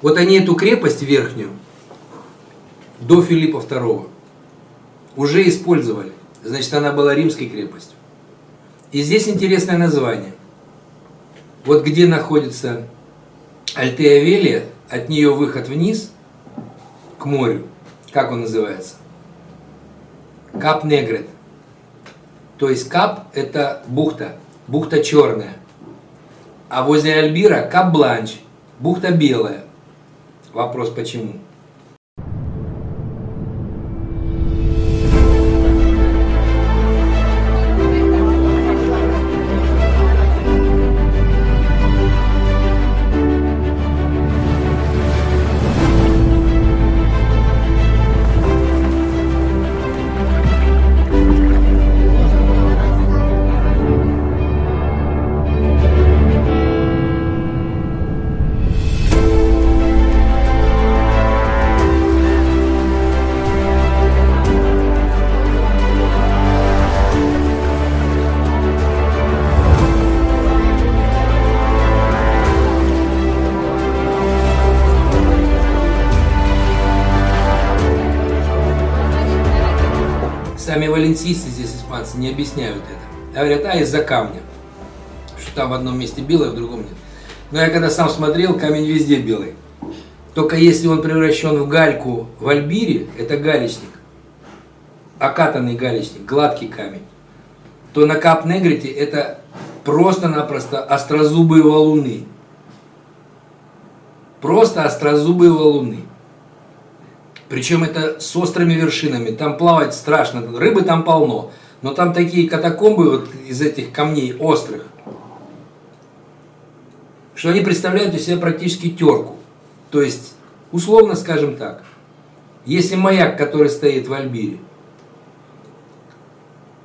Вот они эту крепость верхнюю до Филиппа II уже использовали. Значит, она была римской крепостью. И здесь интересное название. Вот где находится Альтея от нее выход вниз к морю. Как он называется? Кап Негрет. То есть Кап – это бухта, бухта черная. А возле Альбира – Кап Бланч, бухта белая. Вопрос почему? Сами валенсийцы здесь, испанцы, не объясняют это. Говорят, а из-за камня. Что там в одном месте белое, в другом нет. Но я когда сам смотрел, камень везде белый. Только если он превращен в гальку в Альбире, это галечник. Окатанный галечник, гладкий камень. То на Кап-Негрите это просто-напросто острозубые валуны. Просто острозубые валуны. Причем это с острыми вершинами. Там плавать страшно. Рыбы там полно. Но там такие катакомбы вот из этих камней острых, что они представляют из себя практически терку. То есть, условно скажем так, если маяк, который стоит в Альбире,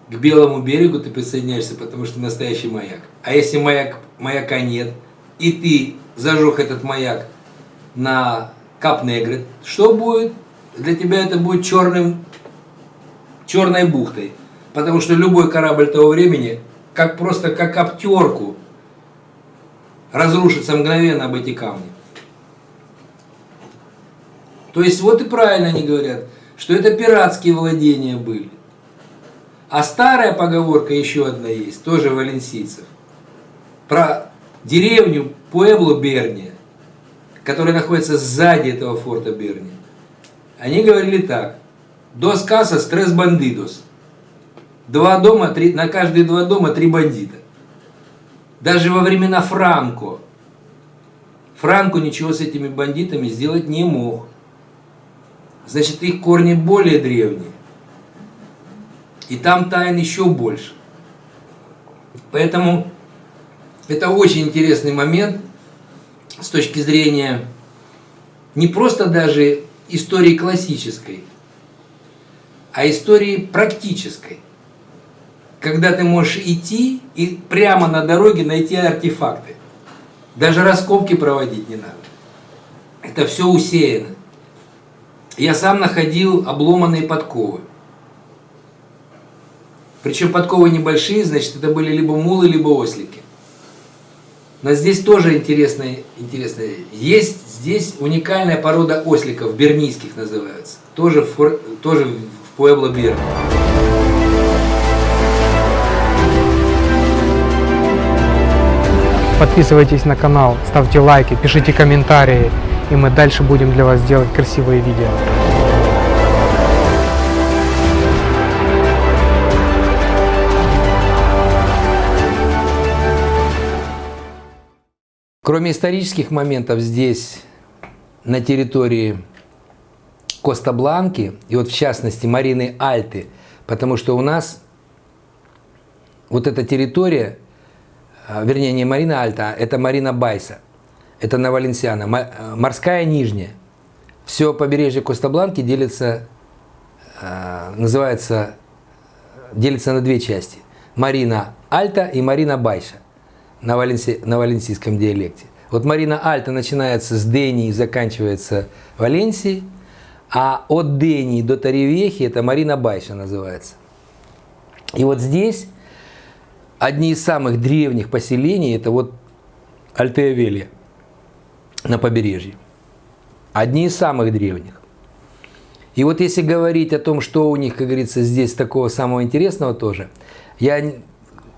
к белому берегу ты присоединяешься, потому что настоящий маяк. А если маяк, маяка нет, и ты зажег этот маяк на Кап-Негрет, что будет? Для тебя это будет черным, черной бухтой. Потому что любой корабль того времени, как просто как обтерку, разрушится мгновенно об эти камни. То есть вот и правильно они говорят, что это пиратские владения были. А старая поговорка еще одна есть, тоже валенсийцев, про деревню Пуэбло Берния, которая находится сзади этого форта Берния. Они говорили так. Дос касса стресс бандидос. Два дома, три, на каждые два дома три бандита. Даже во времена Франко. Франко ничего с этими бандитами сделать не мог. Значит, их корни более древние. И там тайн еще больше. Поэтому это очень интересный момент с точки зрения не просто даже истории классической, а истории практической. Когда ты можешь идти и прямо на дороге найти артефакты. Даже раскопки проводить не надо. Это все усеяно. Я сам находил обломанные подковы. Причем подковы небольшие, значит, это были либо мулы, либо ослики. Но здесь тоже интересно, интересно. Есть здесь уникальная порода осликов, бернийских называются. Тоже в, тоже в Пуэбло Берни. Подписывайтесь на канал, ставьте лайки, пишите комментарии, и мы дальше будем для вас делать красивые видео. Кроме исторических моментов здесь, на территории Коста-Бланки, и вот в частности Марины Альты, потому что у нас вот эта территория, а, вернее не Марина Альта, а это Марина Байса, это на Валенсиана, а, морская нижняя. Все побережье Коста-Бланки делится, а, называется, делится на две части. Марина Альта и Марина Байша на, валенси, на валенсийском диалекте. Вот Марина Альта начинается с Дении и заканчивается Валенсией, а от Дении до Таревехи это Марина Байша называется. И вот здесь одни из самых древних поселений это вот Альтея на побережье. Одни из самых древних. И вот если говорить о том, что у них, как говорится, здесь такого самого интересного тоже, я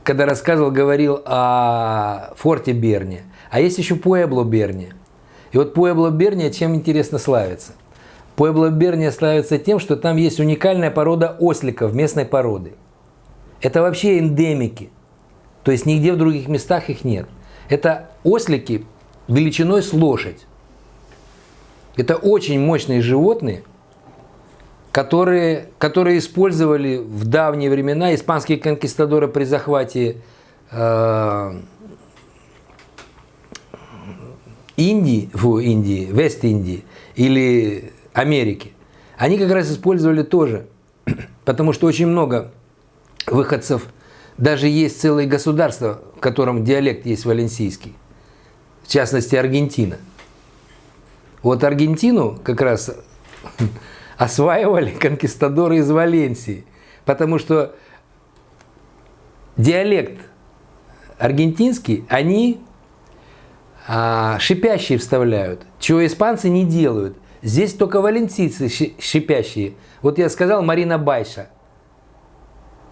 когда рассказывал, говорил о форте Берни, а есть еще Пуэбло Берни. И вот Пуэбло Берни чем интересно славится? Пуэбло Берни славится тем, что там есть уникальная порода осликов местной породы. Это вообще эндемики. То есть нигде в других местах их нет. Это ослики величиной с лошадь. Это очень мощные животные, которые, которые использовали в давние времена испанские конкистадоры при захвате э, Индии, фу, Индии, Вест-Индии или Америки. Они как раз использовали тоже, потому что очень много выходцев, даже есть целые государства, в котором диалект есть валенсийский, в частности Аргентина – вот Аргентину как раз осваивали конкистадоры из Валенсии, потому что диалект аргентинский, они а, шипящие вставляют, чего испанцы не делают. Здесь только валенсийцы шипящие. Вот я сказал Марина Байша.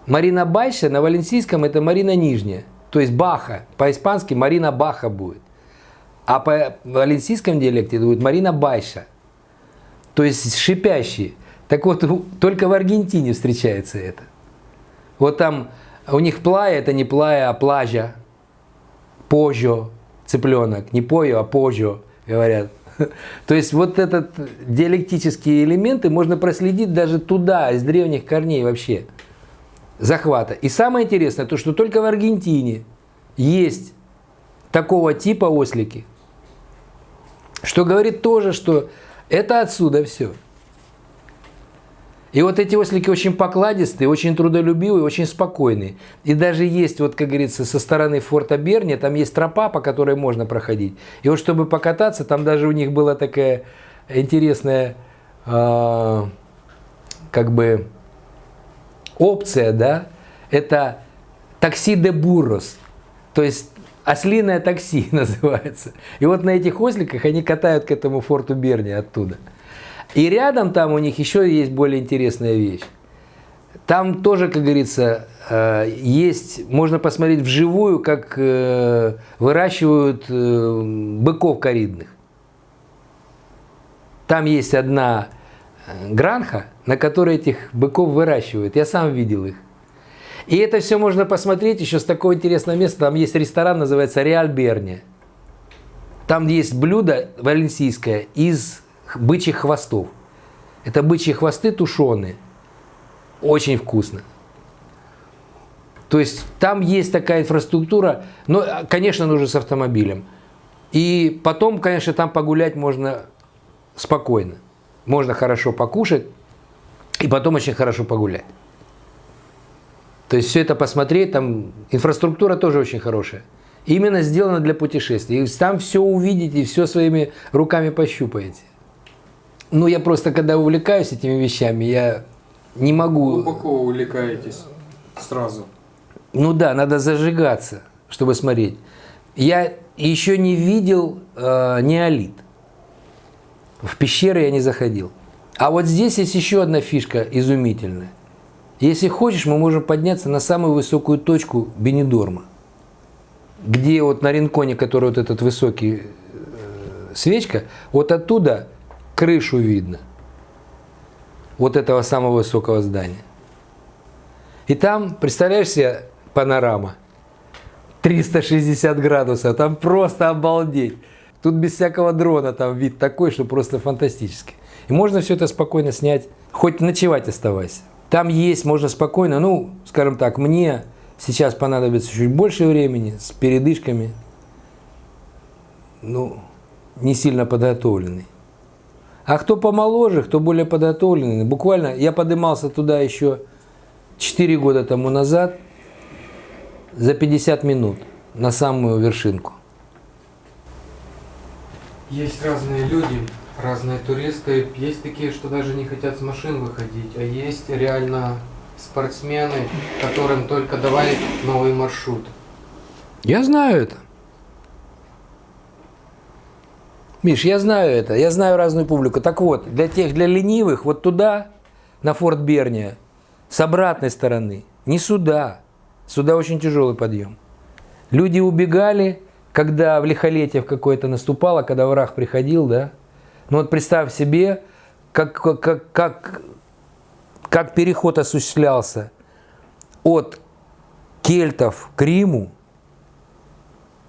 Марина Байша на валенсийском это Марина Нижняя. То есть Баха. По-испански Марина Баха будет. А по валенсийском диалекте это будет Марина Байша. То есть шипящий. Так вот, только в Аргентине встречается это. Вот там у них плая, это не плая, а плажа. Пожо, цыпленок. Не пою, а пожо, говорят. То есть вот этот диалектические элементы можно проследить даже туда, из древних корней вообще захвата. И самое интересное, то, что только в Аргентине есть такого типа ослики – что говорит тоже, что это отсюда все. И вот эти ослики очень покладистые, очень трудолюбивые, очень спокойные. И даже есть, вот как говорится, со стороны форта Берни, там есть тропа, по которой можно проходить. И вот чтобы покататься, там даже у них была такая интересная, э, как бы, опция, да, это такси де буррос. То есть Ослиное такси называется. И вот на этих осликах они катают к этому форту Берни оттуда. И рядом там у них еще есть более интересная вещь. Там тоже, как говорится, э, есть, можно посмотреть вживую, как э, выращивают э, быков коридных. Там есть одна гранха, на которой этих быков выращивают. Я сам видел их. И это все можно посмотреть еще с такого интересного места. Там есть ресторан, называется Реаль Берни. Там есть блюдо валенсийское из бычьих хвостов. Это бычьи хвосты тушеные. Очень вкусно. То есть там есть такая инфраструктура, но, конечно, нужно с автомобилем. И потом, конечно, там погулять можно спокойно. Можно хорошо покушать и потом очень хорошо погулять. То есть все это посмотреть, там инфраструктура тоже очень хорошая. Именно сделана для путешествий. И там все увидите, и все своими руками пощупаете. Ну, я просто, когда увлекаюсь этими вещами, я не могу... Глубоко увлекаетесь сразу. Ну да, надо зажигаться, чтобы смотреть. Я еще не видел э, неолит. В пещеры я не заходил. А вот здесь есть еще одна фишка изумительная – если хочешь, мы можем подняться на самую высокую точку Бенедорма, где вот на Ринконе, который вот этот высокий э, свечка, вот оттуда крышу видно. Вот этого самого высокого здания. И там, представляешь себе, панорама. 360 градусов, там просто обалдеть. Тут без всякого дрона там вид такой, что просто фантастический. И можно все это спокойно снять, хоть ночевать оставайся. Там есть, можно спокойно, ну, скажем так, мне сейчас понадобится чуть больше времени, с передышками, ну, не сильно подготовленный. А кто помоложе, кто более подготовленный, буквально, я поднимался туда еще 4 года тому назад, за 50 минут на самую вершинку. Есть разные люди, разные туристы. Есть такие, что даже не хотят с машин выходить, а есть реально спортсмены, которым только давай новый маршрут. Я знаю это. Миш, я знаю это, я знаю разную публику. Так вот, для тех, для ленивых, вот туда, на Форт Берния, с обратной стороны, не сюда. Сюда очень тяжелый подъем. Люди убегали, когда в лихолетие в какое-то наступало, когда враг приходил, да. Ну вот представь себе, как, как, как, как переход осуществлялся от кельтов к Риму.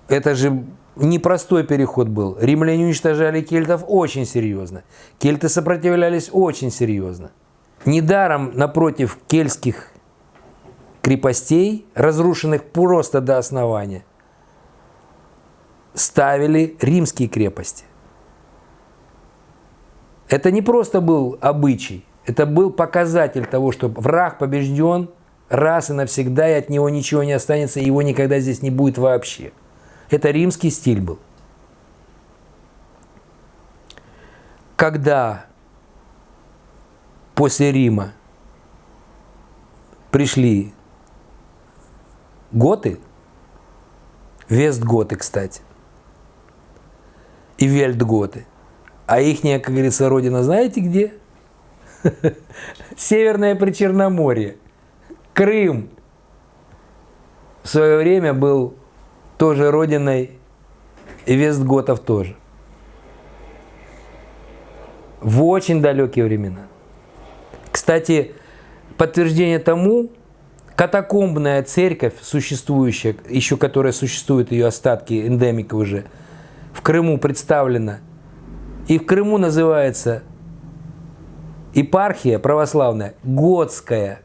Это же непростой переход был. Римляне уничтожали кельтов очень серьезно. Кельты сопротивлялись очень серьезно. Недаром напротив кельтских крепостей, разрушенных просто до основания, ставили римские крепости. Это не просто был обычай, это был показатель того, что враг побежден раз и навсегда, и от него ничего не останется, и его никогда здесь не будет вообще. Это римский стиль был. Когда после Рима пришли готы, вестготы, кстати, и вельтготы, а их, как говорится, родина знаете где? Северное Причерноморье, Крым. В свое время был тоже родиной Вестготов тоже. В очень далекие времена. Кстати, подтверждение тому, катакомбная церковь, существующая, еще которая существует, ее остатки, эндемика уже, в Крыму представлена. И в Крыму называется епархия православная Готская.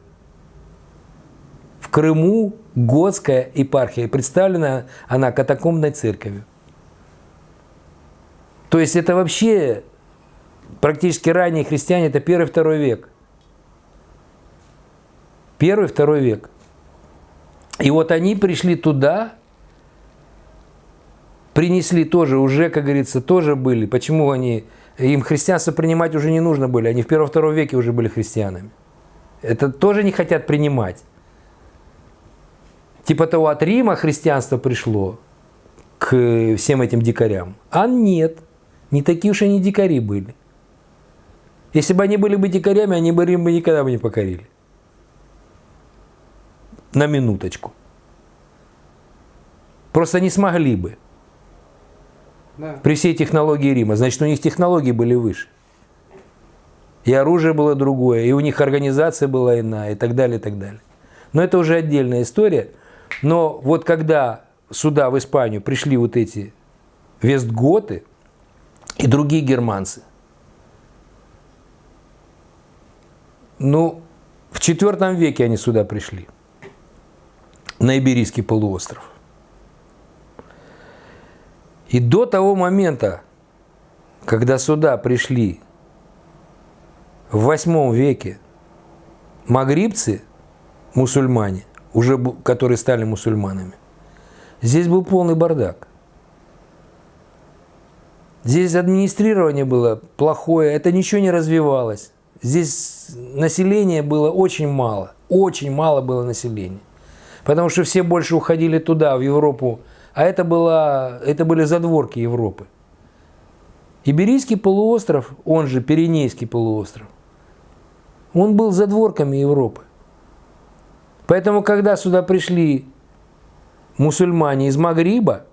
В Крыму Готская епархия. Представлена она катакомбной церковью. То есть это вообще практически ранние христиане, это первый-второй век. Первый-второй век. И вот они пришли туда, принесли тоже, уже, как говорится, тоже были. Почему они, им христианство принимать уже не нужно были, они в первом-втором веке уже были христианами. Это тоже не хотят принимать. Типа того, от Рима христианство пришло к всем этим дикарям. А нет, не такие уж они дикари были. Если бы они были бы дикарями, они бы Рим бы никогда бы не покорили. На минуточку. Просто не смогли бы. При всей технологии Рима. Значит, у них технологии были выше. И оружие было другое, и у них организация была иная, и так далее, и так далее. Но это уже отдельная история – но вот когда сюда, в Испанию, пришли вот эти вестготы и другие германцы, ну, в IV веке они сюда пришли, на Иберийский полуостров. И до того момента, когда сюда пришли в восьмом веке магрибцы, мусульмане, уже которые стали мусульманами. Здесь был полный бардак. Здесь администрирование было плохое, это ничего не развивалось. Здесь населения было очень мало, очень мало было населения. Потому что все больше уходили туда, в Европу, а это, было, это были задворки Европы. Иберийский полуостров, он же Пиренейский полуостров, он был задворками Европы. Поэтому, когда сюда пришли мусульмане из Магриба,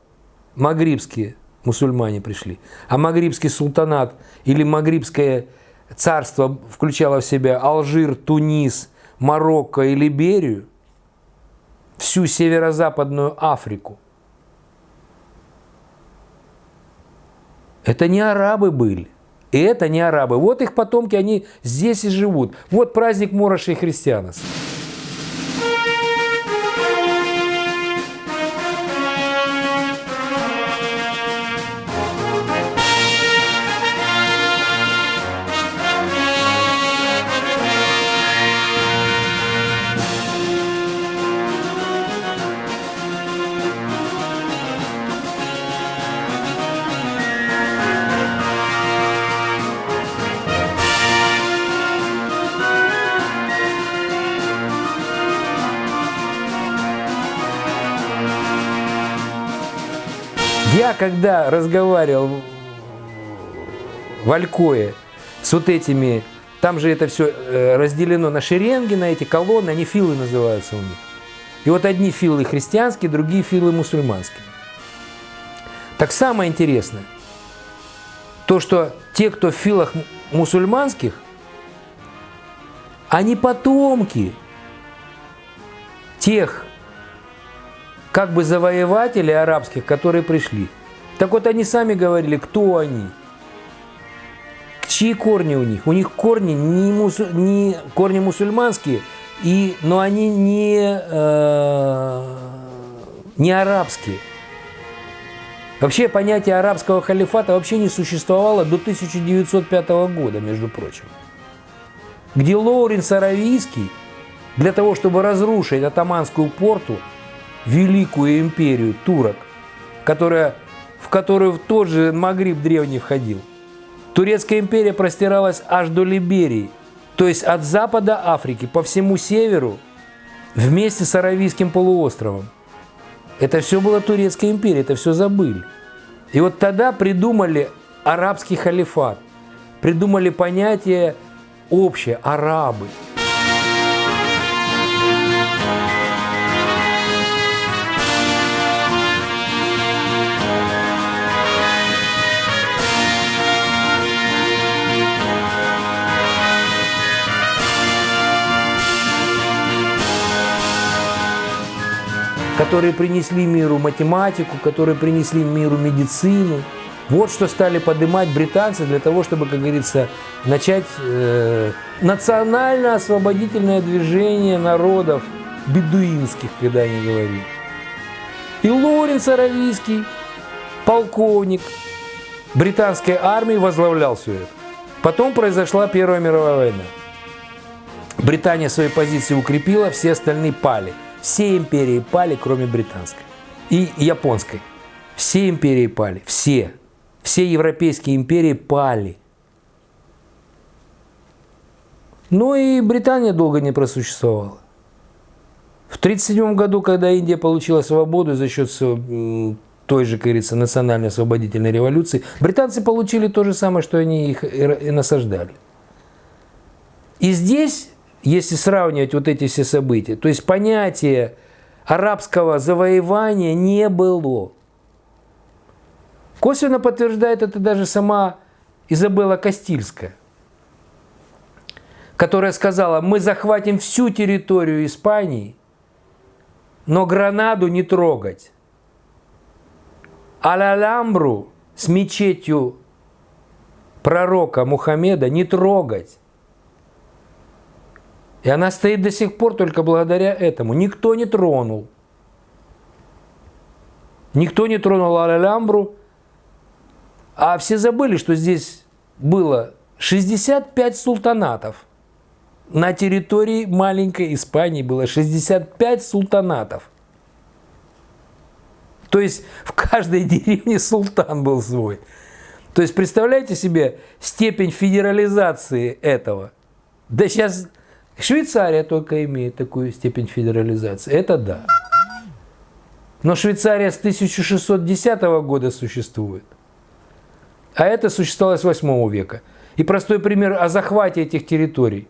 магрибские мусульмане пришли, а магрибский султанат или магрибское царство включало в себя Алжир, Тунис, Марокко и Либерию, всю северо-западную Африку. Это не арабы были. И это не арабы. Вот их потомки, они здесь и живут. Вот праздник Мороши и Христианос. Когда разговаривал в Алькое с вот этими, там же это все э, разделено на шеренги, на эти колонны, они филы называются у них. И вот одни филы христианские, другие филы мусульманские. Так самое интересное, то, что те, кто в филах мусульманских, они потомки тех как бы завоевателей арабских, которые пришли. Так вот они сами говорили, кто они, чьи корни у них. У них корни не, мусу, не корни мусульманские, и, но они не, э, не арабские. Вообще понятие арабского халифата вообще не существовало до 1905 года, между прочим. Где Лоуренс Аравийский для того, чтобы разрушить атаманскую порту, великую империю турок, которая, в которую в тот же Магриб древний входил. Турецкая империя простиралась аж до Либерии, то есть от запада Африки по всему северу вместе с Аравийским полуостровом. Это все была Турецкая империя, это все забыли. И вот тогда придумали арабский халифат, придумали понятие общее – арабы – которые принесли миру математику, которые принесли миру медицину. Вот что стали поднимать британцы для того, чтобы, как говорится, начать э, национально-освободительное движение народов бедуинских, когда они говорили. И Лоренс Аравийский, полковник британской армии, возглавлял все это. Потом произошла Первая мировая война. Британия свои позиции укрепила, все остальные пали – все империи пали, кроме британской и японской. Все империи пали, все. Все европейские империи пали. Но и Британия долго не просуществовала. В 1937 году, когда Индия получила свободу за счет той же, как говорится, национальной освободительной революции, британцы получили то же самое, что они их и насаждали. И здесь если сравнивать вот эти все события, то есть понятие арабского завоевания не было. Косвенно подтверждает это даже сама Изабелла Кастильская, которая сказала, мы захватим всю территорию Испании, но Гранаду не трогать. Аль-Аламбру с мечетью пророка Мухаммеда не трогать. И она стоит до сих пор только благодаря этому. Никто не тронул. Никто не тронул Аль-Амбру. А все забыли, что здесь было 65 султанатов. На территории маленькой Испании было 65 султанатов. То есть в каждой деревне султан был свой. То есть представляете себе степень федерализации этого. Да сейчас Швейцария только имеет такую степень федерализации. Это да. Но Швейцария с 1610 года существует. А это существовало с 8 века. И простой пример о захвате этих территорий.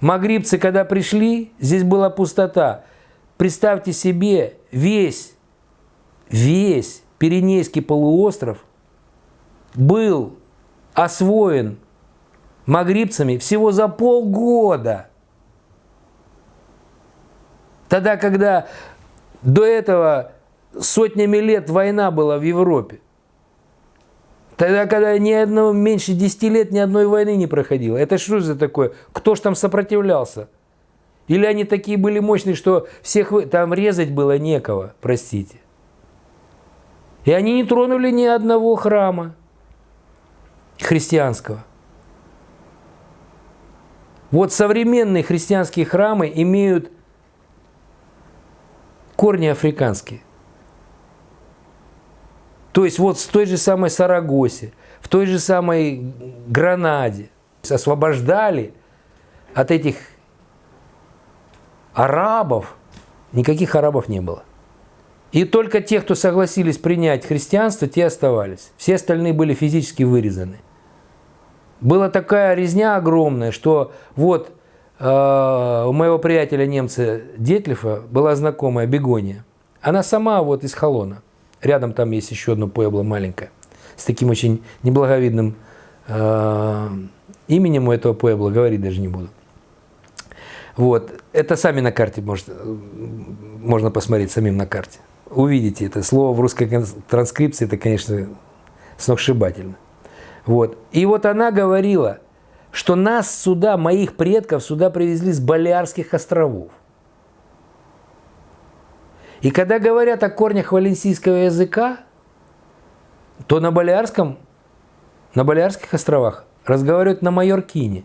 Магрибцы, когда пришли, здесь была пустота. Представьте себе, весь, весь Пиренейский полуостров был освоен магрибцами всего за полгода. Тогда, когда до этого сотнями лет война была в Европе, Тогда, когда ни одного, меньше 10 лет ни одной войны не проходило. Это что за такое? Кто ж там сопротивлялся? Или они такие были мощные, что всех там резать было некого, простите. И они не тронули ни одного храма христианского. Вот современные христианские храмы имеют корни африканские. То есть вот в той же самой Сарагосе, в той же самой Гранаде освобождали от этих арабов. Никаких арабов не было. И только те, кто согласились принять христианство, те оставались. Все остальные были физически вырезаны. Была такая резня огромная, что вот э, у моего приятеля немца Детлифа была знакомая Бегония. Она сама вот из Холона. Рядом там есть еще одно пуэбло маленькое. С таким очень неблаговидным э, именем у этого пуэбла, говорить даже не буду. Вот. Это сами на карте может, можно посмотреть самим на карте. Увидите это. Слово в русской транскрипции, это, конечно, сногсшибательно. Вот. И вот она говорила, что нас сюда, моих предков, сюда привезли с Балиарских островов. И когда говорят о корнях валенсийского языка, то на Балиарском, на Балиарских островах разговаривают на Майоркине.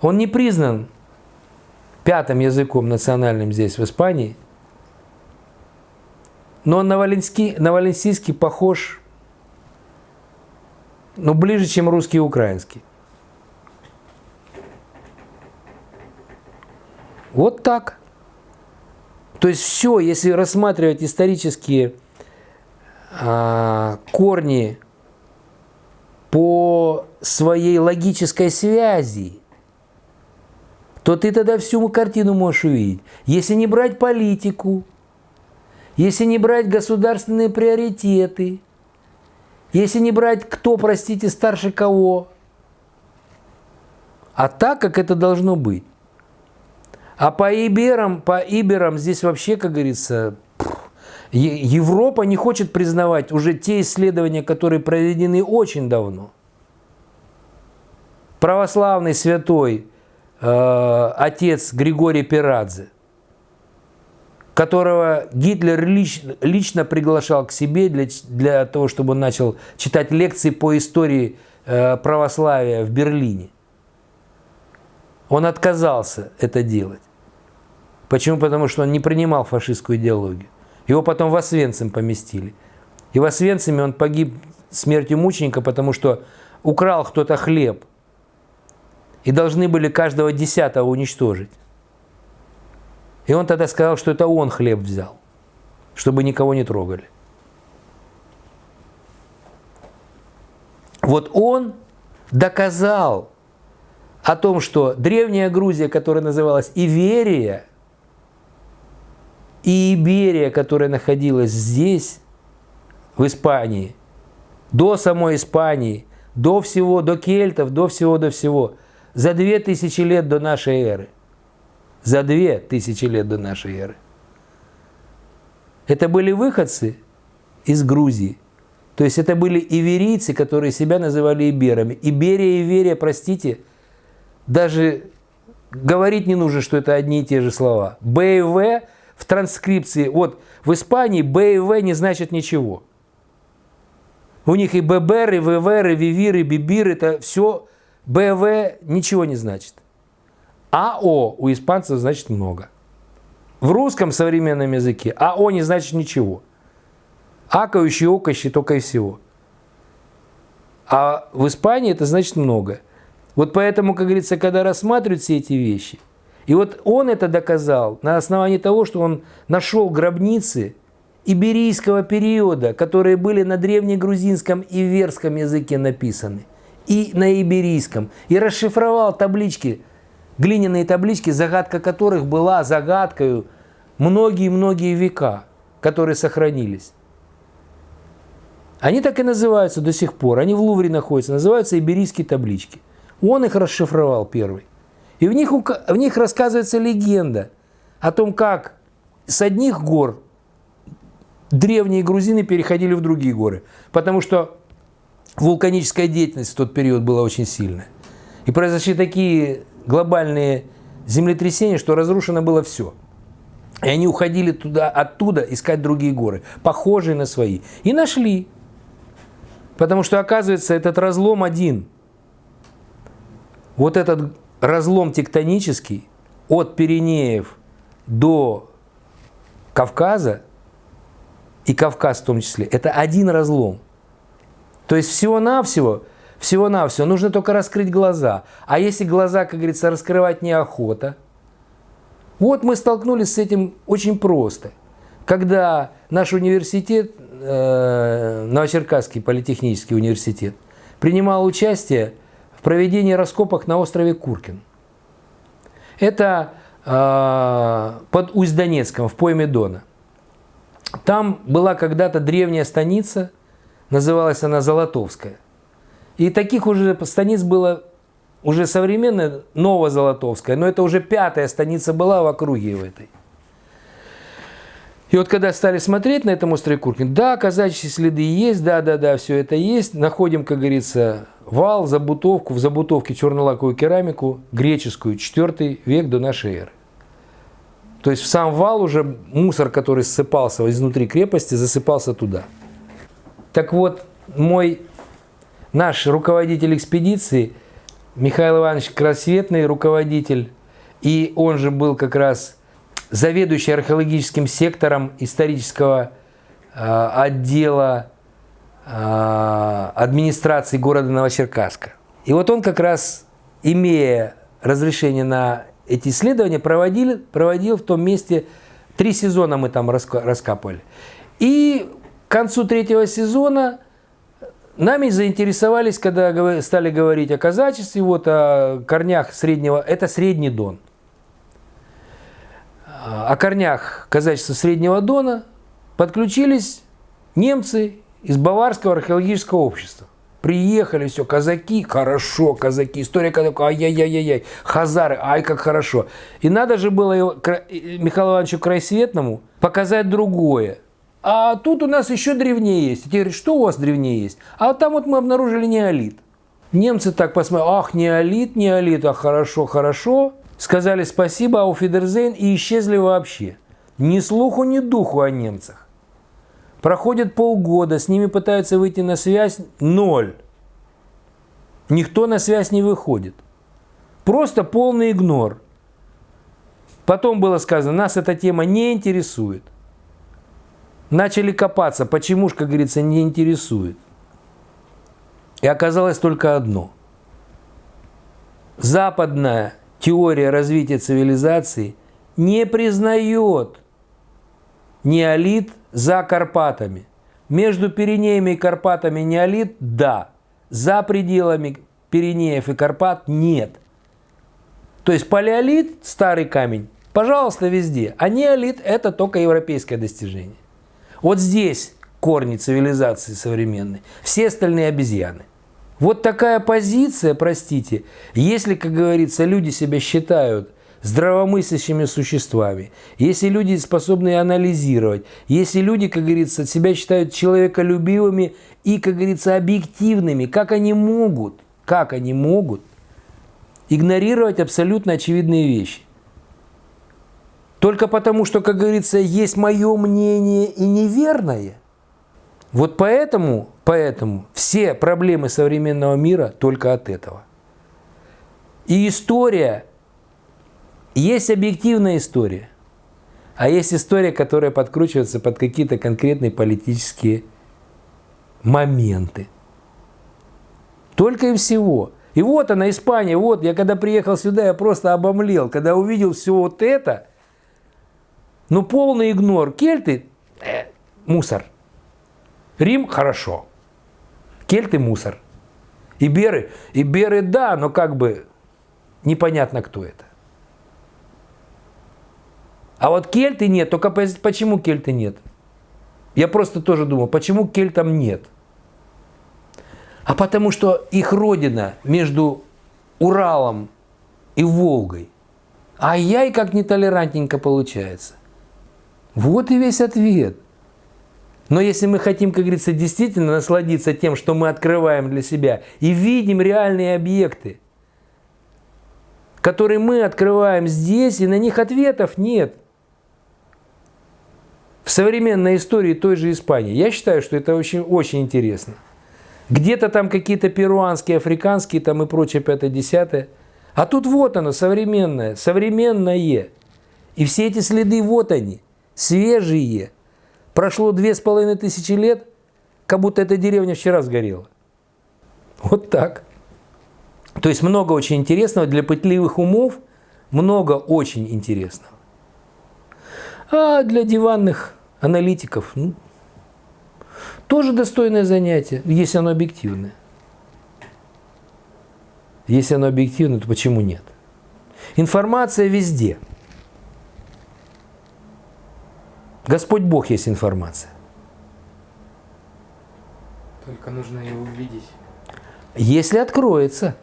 Он не признан пятым языком национальным здесь, в Испании, но на, валенский, на валенсийский похож ну, ближе, чем русский и украинский. Вот так. То есть все, если рассматривать исторические а, корни по своей логической связи, то ты тогда всю картину можешь увидеть. Если не брать политику, если не брать государственные приоритеты, если не брать кто, простите, старше кого, а так, как это должно быть. А по Иберам, по Иберам здесь вообще, как говорится, Европа не хочет признавать уже те исследования, которые проведены очень давно. Православный святой э, отец Григорий Пирадзе, которого Гитлер лично, лично приглашал к себе для, для того, чтобы он начал читать лекции по истории э, православия в Берлине. Он отказался это делать. Почему? Потому что он не принимал фашистскую идеологию. Его потом в Освенцим поместили. И в Освенциме он погиб смертью мученика, потому что украл кто-то хлеб. И должны были каждого десятого уничтожить. И он тогда сказал, что это он хлеб взял, чтобы никого не трогали. Вот он доказал о том, что древняя Грузия, которая называлась Иверия, и Иберия, которая находилась здесь, в Испании, до самой Испании, до всего, до кельтов, до всего, до всего, за две тысячи лет до нашей эры. За две тысячи лет до нашей эры. Это были выходцы из Грузии. То есть это были иверийцы, которые себя называли иберами. Иберия и Иверия, простите, даже говорить не нужно, что это одни и те же слова. Б и В в транскрипции, вот в Испании Б и В не значит ничего. У них и ББР, и ВВР, и ВИВИР, и БИБИР, это все БВ ничего не значит. АО у испанцев значит много. В русском современном языке АО не значит ничего. Акающий, окающий только и всего. А в Испании это значит много. Вот поэтому, как говорится, когда рассматривают все эти вещи, и вот он это доказал на основании того, что он нашел гробницы иберийского периода, которые были на древнегрузинском и верском языке написаны, и на иберийском, и расшифровал таблички, глиняные таблички, загадка которых была загадкой многие-многие века, которые сохранились. Они так и называются до сих пор, они в Лувре находятся, называются иберийские таблички. Он их расшифровал первый. И в них, в них рассказывается легенда о том, как с одних гор древние грузины переходили в другие горы. Потому что вулканическая деятельность в тот период была очень сильная. И произошли такие глобальные землетрясения, что разрушено было все. И они уходили туда, оттуда искать другие горы, похожие на свои. И нашли. Потому что, оказывается, этот разлом один. Вот этот разлом тектонический от Пиренеев до Кавказа, и Кавказ в том числе, это один разлом. То есть всего-навсего, всего-навсего нужно только раскрыть глаза. А если глаза, как говорится, раскрывать неохота, вот мы столкнулись с этим очень просто. когда наш университет, э, Новочеркасский политехнический университет, принимал участие в проведении раскопок на острове Куркин. Это э, под Усть-Донецком, в пойме Дона. Там была когда-то древняя станица, называлась она Золотовская. И таких уже станиц было уже современная Новозолотовская, но это уже пятая станица была в округе в этой. И вот когда стали смотреть на этом острове Куркин, да, казачьи следы есть, да, да, да, все это есть. Находим, как говорится, вал, забутовку, в забутовке чернолаковую керамику, греческую, 4 век до нашей эры. То есть в сам вал уже мусор, который ссыпался изнутри крепости, засыпался туда. Так вот, мой, наш руководитель экспедиции, Михаил Иванович Красветный, руководитель, и он же был как раз заведующий археологическим сектором исторического э, отдела э, администрации города Новочеркасска. И вот он как раз, имея разрешение на эти исследования, проводил, проводил в том месте, три сезона мы там раскапывали. И к концу третьего сезона нами заинтересовались, когда стали говорить о казачестве, вот о корнях среднего, это средний Дон о корнях казачества Среднего Дона подключились немцы из Баварского археологического общества. Приехали, все, казаки, хорошо, казаки, история казаков, ай-яй-яй-яй, хазары, ай, как хорошо. И надо же было его, Михаилу Ивановичу Крайсветному показать другое. А тут у нас еще древнее есть. И те говорят, что у вас древнее есть? А там вот мы обнаружили неолит. Немцы так посмотрели, ах, неолит, неолит, а хорошо, хорошо сказали спасибо, ауфидерзейн и исчезли вообще. Ни слуху, ни духу о немцах. Проходит полгода, с ними пытаются выйти на связь – ноль. Никто на связь не выходит. Просто полный игнор. Потом было сказано, нас эта тема не интересует. Начали копаться, почему ж, как говорится, не интересует. И оказалось только одно. Западная теория развития цивилизации не признает неолит за Карпатами. Между Пиренеями и Карпатами неолит – да. За пределами Пиренеев и Карпат – нет. То есть палеолит, старый камень, пожалуйста, везде. А неолит – это только европейское достижение. Вот здесь корни цивилизации современной. Все остальные обезьяны – вот такая позиция, простите, если, как говорится, люди себя считают здравомыслящими существами, если люди способны анализировать, если люди, как говорится, себя считают человеколюбивыми и, как говорится, объективными, как они могут, как они могут игнорировать абсолютно очевидные вещи? Только потому, что, как говорится, есть мое мнение и неверное – вот поэтому, поэтому все проблемы современного мира только от этого. И история, есть объективная история, а есть история, которая подкручивается под какие-то конкретные политические моменты. Только и всего. И вот она, Испания, вот, я когда приехал сюда, я просто обомлел, когда увидел все вот это, ну полный игнор. Кельты, э, мусор – Рим – хорошо. Кельты – мусор. Иберы, Иберы – да, но как бы непонятно, кто это. А вот кельты нет. Только почему кельты нет? Я просто тоже думал, почему кельтам нет? А потому что их родина между Уралом и Волгой. А яй как нетолерантненько получается. Вот и весь ответ. Но если мы хотим, как говорится, действительно насладиться тем, что мы открываем для себя и видим реальные объекты, которые мы открываем здесь, и на них ответов нет. В современной истории той же Испании. Я считаю, что это очень, очень интересно. Где-то там какие-то перуанские, африканские там и прочее, пятое-десятое. А тут вот оно, современное, современное. И все эти следы, вот они, свежие – Прошло две с половиной тысячи лет, как будто эта деревня вчера сгорела. Вот так. То есть много очень интересного для пытливых умов, много очень интересного. А для диванных аналитиков. Ну, тоже достойное занятие, если оно объективное. Если оно объективное, то почему нет? Информация везде. Господь Бог есть информация. Только нужно ее увидеть. Если откроется.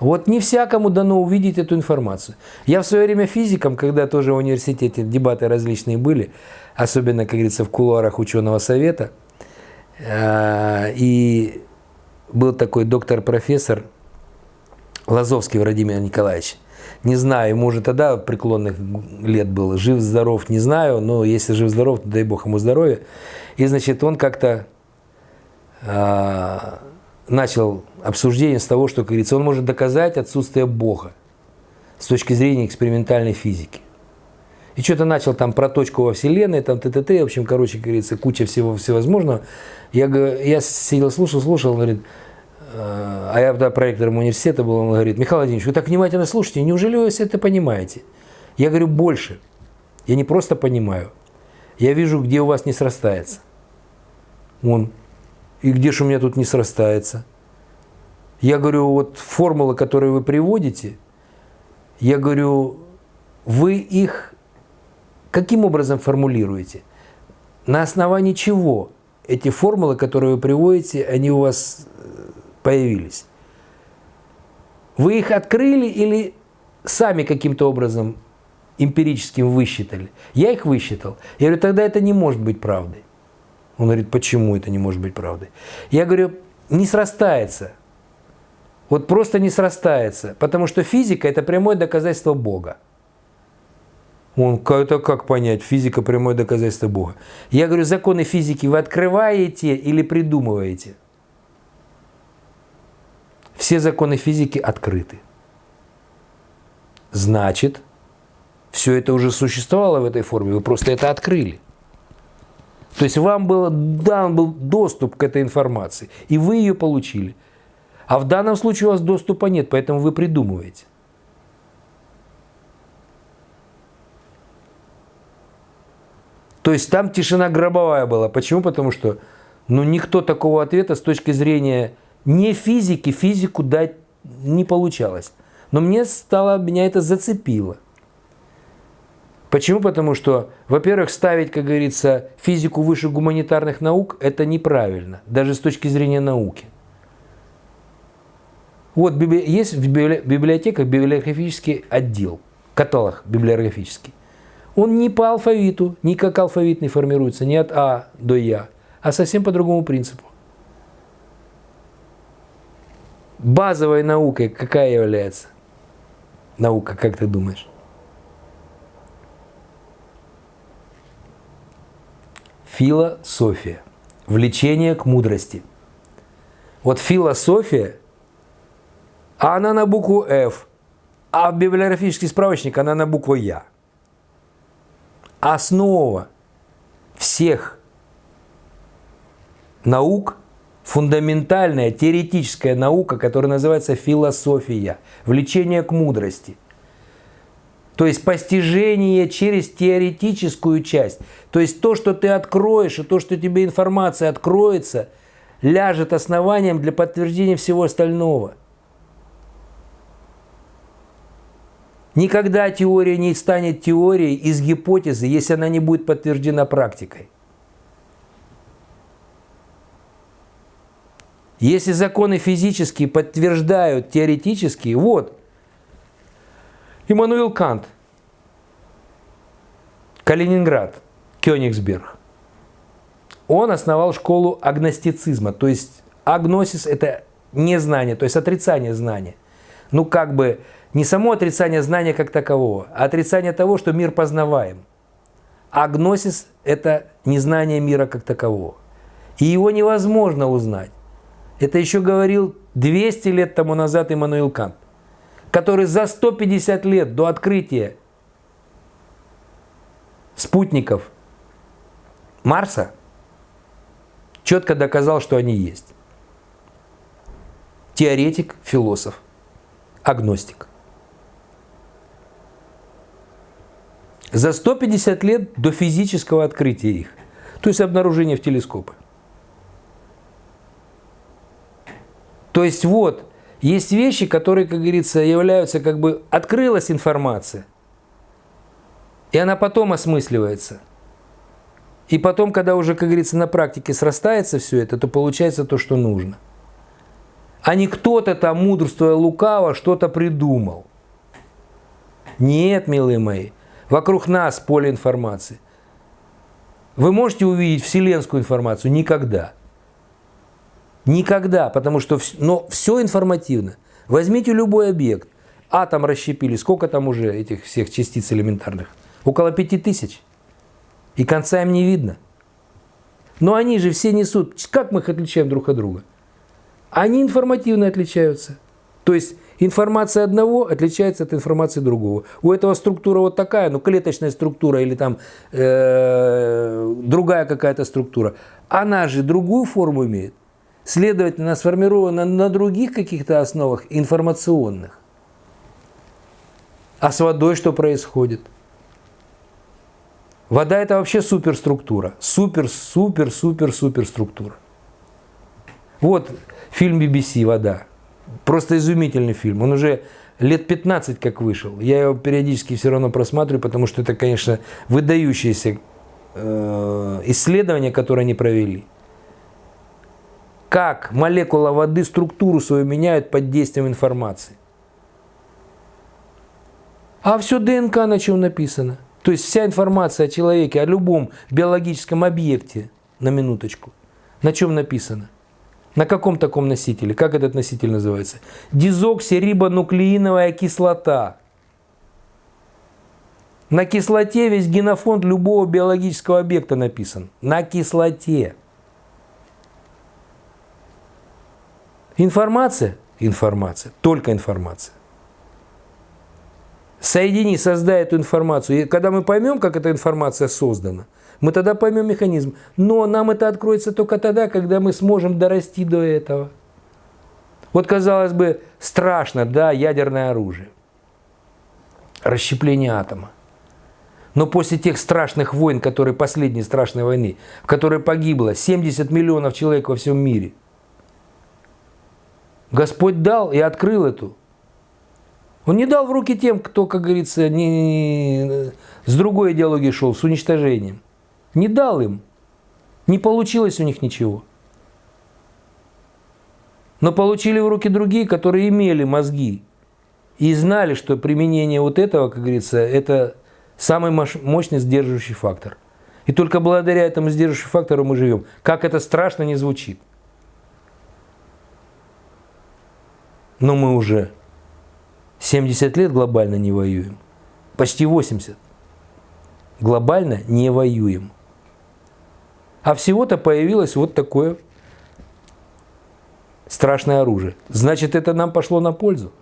Вот не всякому дано увидеть эту информацию. Я в свое время физиком, когда тоже в университете дебаты различные были, особенно, как говорится, в кулуарах ученого совета, э, и был такой доктор-профессор Лазовский Владимир Николаевич. Не знаю, ему уже тогда преклонных лет было, жив-здоров, не знаю, но если жив-здоров, то дай бог ему здоровья. И, значит, он как-то э, начал обсуждение с того, что, как говорится, он может доказать отсутствие Бога с точки зрения экспериментальной физики. И что-то начал там про точку во Вселенной, там т.т.т. В общем, короче, как говорится, куча всего всевозможного. Я, я сидел, слушал, слушал, он говорит, а я тогда проектором университета был, он говорит, Михаил Владимирович, вы так внимательно слушаете, неужели вы все это понимаете? Я говорю, больше. Я не просто понимаю, я вижу, где у вас не срастается. Он, и где же у меня тут не срастается? Я говорю, вот формулы, которые вы приводите, я говорю, вы их каким образом формулируете? На основании чего эти формулы, которые вы приводите, они у вас э, появились? Вы их открыли или сами каким-то образом эмпирическим высчитали? Я их высчитал. Я говорю, тогда это не может быть правдой. Он говорит, почему это не может быть правдой? Я говорю, не срастается. Вот просто не срастается. Потому что физика – это прямое доказательство Бога. Он, это как понять? Физика – прямое доказательство Бога. Я говорю, законы физики вы открываете или придумываете? Все законы физики открыты. Значит, все это уже существовало в этой форме, вы просто это открыли. То есть вам был дан был доступ к этой информации, и вы ее получили. А в данном случае у вас доступа нет, поэтому вы придумываете. То есть там тишина гробовая была. Почему? Потому что ну, никто такого ответа с точки зрения не физики, физику дать не получалось. Но мне стало, меня это зацепило. Почему? Потому что, во-первых, ставить, как говорится, физику выше гуманитарных наук – это неправильно, даже с точки зрения науки. Вот есть в библиотеках библиографический отдел, каталог библиографический. Он не по алфавиту, не как алфавитный формируется, не от А до Я, а совсем по другому принципу. Базовой наукой какая является? Наука, как ты думаешь? Философия. Влечение к мудрости. Вот философия, она на букву F, а в библиографический справочник она на букву Я. Основа всех наук, фундаментальная теоретическая наука, которая называется философия, влечение к мудрости – то есть постижение через теоретическую часть. То есть то, что ты откроешь, и то, что тебе информация откроется, ляжет основанием для подтверждения всего остального. Никогда теория не станет теорией из гипотезы, если она не будет подтверждена практикой. Если законы физические подтверждают теоретические, вот, Иммануил Кант, Калининград, Кёнигсберг. Он основал школу агностицизма, то есть агносис – это незнание, то есть отрицание знания. Ну, как бы не само отрицание знания как такового, а отрицание того, что мир познаваем. Агносис – это незнание мира как такового. И его невозможно узнать. Это еще говорил 200 лет тому назад Иммануил Кант который за 150 лет до открытия спутников Марса четко доказал, что они есть. Теоретик, философ, агностик. За 150 лет до физического открытия их. То есть обнаружения в телескопы. То есть вот, есть вещи, которые, как говорится, являются как бы открылась информация, и она потом осмысливается. И потом, когда уже, как говорится, на практике срастается все это, то получается то, что нужно. А не кто-то там, мудрствуя лукаво, что-то придумал. Нет, милые мои, вокруг нас поле информации. Вы можете увидеть вселенскую информацию? Никогда. Никогда, потому что но все информативно. Возьмите любой объект. Атом расщепили. Сколько там уже этих всех частиц элементарных? Около пяти тысяч. И конца им не видно. Но они же все несут. Как мы их отличаем друг от друга? Они информативно отличаются. То есть информация одного отличается от информации другого. У этого структура вот такая, ну клеточная структура или там э, другая какая-то структура. Она же другую форму имеет. Следовательно, сформирована на других каких-то основах информационных. А с водой что происходит? Вода это вообще суперструктура. Супер, супер, супер, супер структура. Вот фильм BBC «Вода». Просто изумительный фильм. Он уже лет 15 как вышел. Я его периодически все равно просматриваю, потому что это, конечно, выдающееся э, исследование, которое они провели. Как молекула воды структуру свою меняет под действием информации. А все ДНК на чем написано. То есть вся информация о человеке, о любом биологическом объекте, на минуточку, на чем написано? На каком таком носителе? Как этот носитель называется? Дезоксирибонуклеиновая кислота. На кислоте весь генофонд любого биологического объекта написан. На кислоте. Информация? Информация. Только информация. Соедини, создай эту информацию. И когда мы поймем, как эта информация создана – мы тогда поймем механизм. Но нам это откроется только тогда, когда мы сможем дорасти до этого. Вот, казалось бы, страшно, да, ядерное оружие. Расщепление атома. Но после тех страшных войн, которые последней страшной войны, в которой погибло 70 миллионов человек во всем мире, Господь дал и открыл эту. Он не дал в руки тем, кто, как говорится, не, не, с другой идеологией шел, с уничтожением. Не дал им. Не получилось у них ничего. Но получили в руки другие, которые имели мозги и знали, что применение вот этого, как говорится, это самый мощный сдерживающий фактор. И только благодаря этому сдерживающему фактору мы живем. Как это страшно не звучит. Но мы уже 70 лет глобально не воюем. Почти 80. Глобально не воюем. А всего-то появилось вот такое страшное оружие. Значит, это нам пошло на пользу.